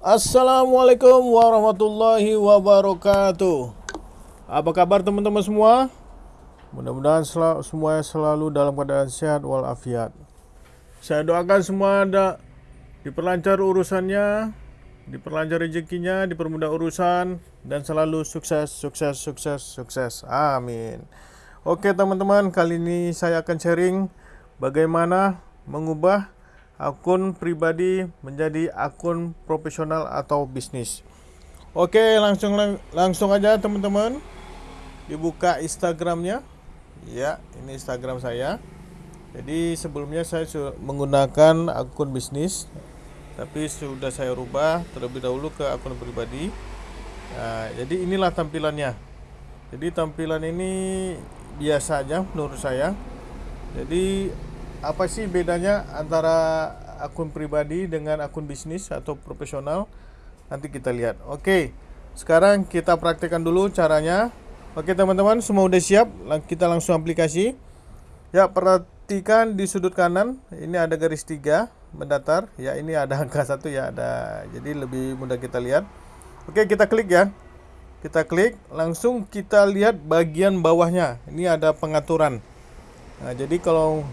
Assalamualaikum warahmatullahi wabarakatuh. Apa kabar teman-teman semua? Mudah-mudahan sel semuanya selalu dalam keadaan sehat walafiat. Saya doakan semua ada diperlancar urusannya, diperlancar rezekinya, dipermudah urusan dan selalu sukses, sukses, sukses, sukses. Amin. Oke teman-teman, kali ini saya akan sharing bagaimana mengubah akun pribadi menjadi akun profesional atau bisnis. Oke, langsung langsung aja teman-teman. Dibuka Instagramnya. Ya, ini Instagram saya. Jadi sebelumnya saya menggunakan akun bisnis, tapi sudah saya rubah terlebih dahulu ke akun pribadi. Nah, jadi inilah tampilannya. Jadi tampilan ini biasa aja menurut saya. Jadi apa sih bedanya antara akun pribadi dengan akun bisnis atau profesional? Nanti kita lihat. Oke, sekarang kita praktekkan dulu caranya. Oke teman-teman, semua udah siap? Kita langsung aplikasi. Ya, perhatikan di sudut kanan, ini ada garis tiga mendatar. Ya, ini ada angka satu ya, ada. Jadi lebih mudah kita lihat. Oke, kita klik ya. Kita klik, langsung kita lihat bagian bawahnya. Ini ada pengaturan. Nah, jadi kalau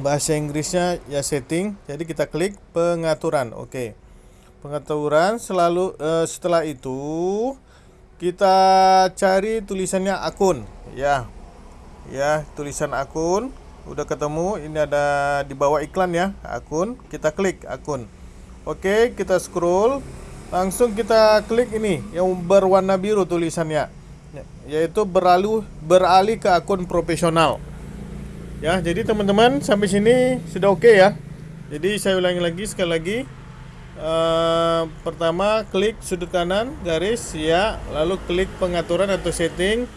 bahasa Inggrisnya ya setting. Jadi kita klik pengaturan. Oke. Pengaturan selalu uh, setelah itu kita cari tulisannya akun. Ya. Ya tulisan akun. Udah ketemu ini ada di bawah iklan ya. Akun. Kita klik akun. Oke kita scroll. Langsung kita klik ini yang berwarna biru tulisannya. Yaitu beralih beralih ke akun profesional Ya, jadi teman-teman sampai sini sudah oke okay ya. Jadi saya ulangi lagi sekali lagi. Uh, pertama klik sudut kanan garis ya, lalu klik pengaturan atau setting,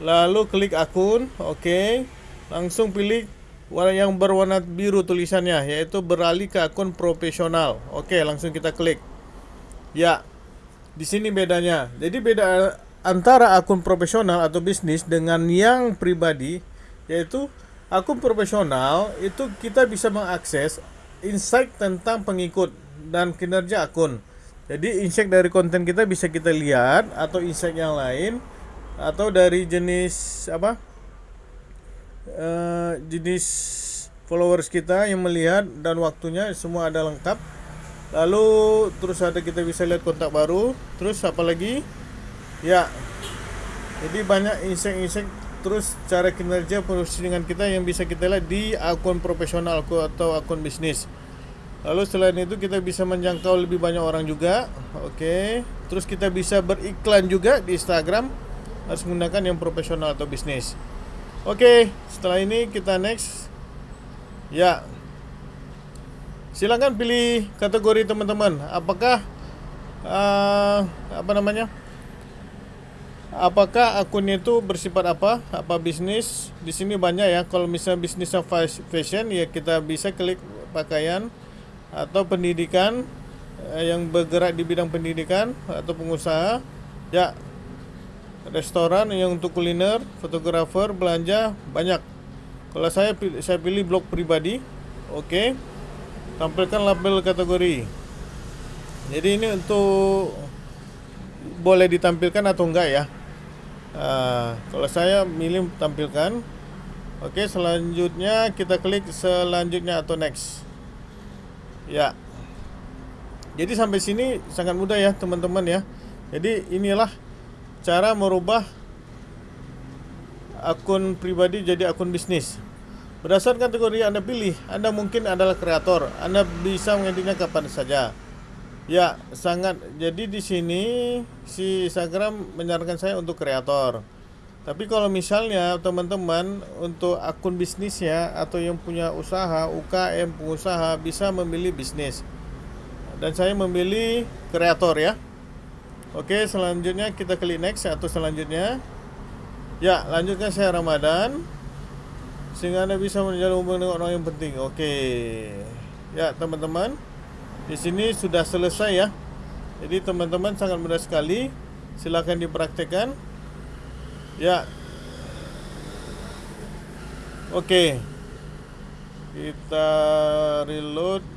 lalu klik akun, oke. Okay. Langsung pilih warna yang berwarna biru tulisannya yaitu beralih ke akun profesional. Oke, okay, langsung kita klik. Ya. Di sini bedanya. Jadi beda antara akun profesional atau bisnis dengan yang pribadi yaitu akun profesional itu kita bisa mengakses insight tentang pengikut dan kinerja akun. Jadi insight dari konten kita bisa kita lihat atau insight yang lain atau dari jenis apa? Uh, jenis followers kita yang melihat dan waktunya semua ada lengkap. Lalu terus ada kita bisa lihat kontak baru, terus apa lagi? Ya. Jadi banyak insight-insight terus cara kinerja postingan kita yang bisa kita lihat di akun profesional atau akun bisnis. Lalu selain itu kita bisa menjangkau lebih banyak orang juga oke. Okay. terus kita bisa beriklan juga di Instagram harus menggunakan yang profesional atau bisnis. Oke okay. setelah ini kita next. Ya. Silahkan pilih kategori teman-teman. Apakah uh, apa namanya apakah akun itu bersifat apa? Apa bisnis? Di sini banyak ya. Kalau misalnya bisnis fashion ya kita bisa klik pakaian atau pendidikan eh, yang bergerak di bidang pendidikan atau pengusaha. Ya restoran yang untuk kuliner fotografer belanja banyak. Kalau saya saya pilih blog pribadi oke. Okay. tampilkan label kategori. Jadi ini untuk boleh ditampilkan atau enggak ya Nah, kalau saya milih tampilkan. Oke, selanjutnya kita klik selanjutnya atau next. Ya. Jadi sampai sini sangat mudah ya, teman-teman ya. Jadi inilah cara merubah akun pribadi jadi akun bisnis. Berdasarkan kategori yang Anda pilih, Anda mungkin adalah kreator. Anda bisa mengeditnya kapan saja. Ya, sangat. Jadi di sini si Instagram menyarankan saya untuk kreator. Tapi kalau misalnya teman-teman untuk akun bisnisnya atau yang punya usaha, UKM, pengusaha bisa memilih bisnis. Dan saya memilih kreator ya. Oke, selanjutnya kita klik next atau selanjutnya. Ya, lanjutkan saya Ramadan. Sehingga Anda bisa menjalin hubungan dengan orang yang penting. Oke. Ya, teman-teman di sini sudah selesai ya jadi teman-teman sangat mudah sekali silahkan dipraktekkan ya oke kita reload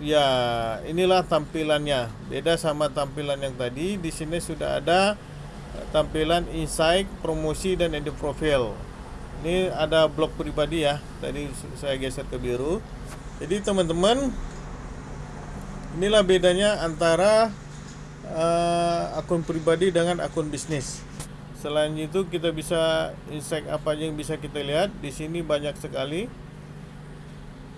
ya inilah tampilannya. Beda sama tampilan yang tadi. Di sini sudah ada tampilan insight, promosi dan edit profile. Ini ada blog pribadi ya. Tadi saya geser ke biru. Jadi teman-teman inilah bedanya antara uh, akun pribadi dengan akun bisnis. Selain itu kita bisa insight apa yang bisa kita lihat. Di sini banyak sekali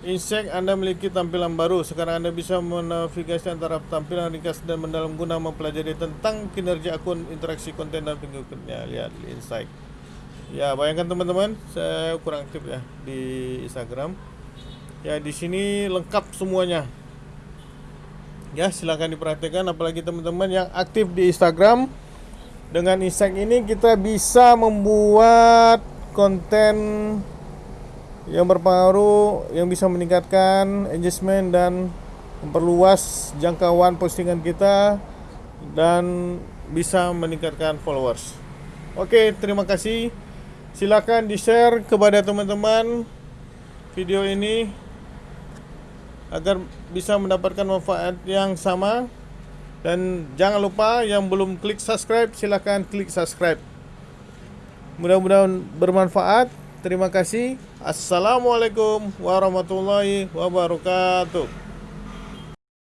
Insek Anda memiliki tampilan baru. Sekarang Anda bisa menavigasi antara tampilan ringkas dan mendalam guna mempelajari tentang kinerja akun, interaksi konten dan pengikutnya. Lihat Insight. Ya, bayangkan teman-teman, saya kurang aktif ya di Instagram. Ya, di sini lengkap semuanya. Ya, silahkan diperhatikan apalagi teman-teman yang aktif di Instagram. Dengan Insight ini kita bisa membuat konten yang berpengaruh yang bisa meningkatkan engagement dan memperluas jangkauan postingan kita dan bisa meningkatkan followers. Oke, terima kasih. Silakan di-share kepada teman-teman video ini agar bisa mendapatkan manfaat yang sama dan jangan lupa yang belum klik subscribe silakan klik subscribe. Mudah-mudahan bermanfaat. Terima kasih. Assalamualaikum warahmatullahi wabarakatuh.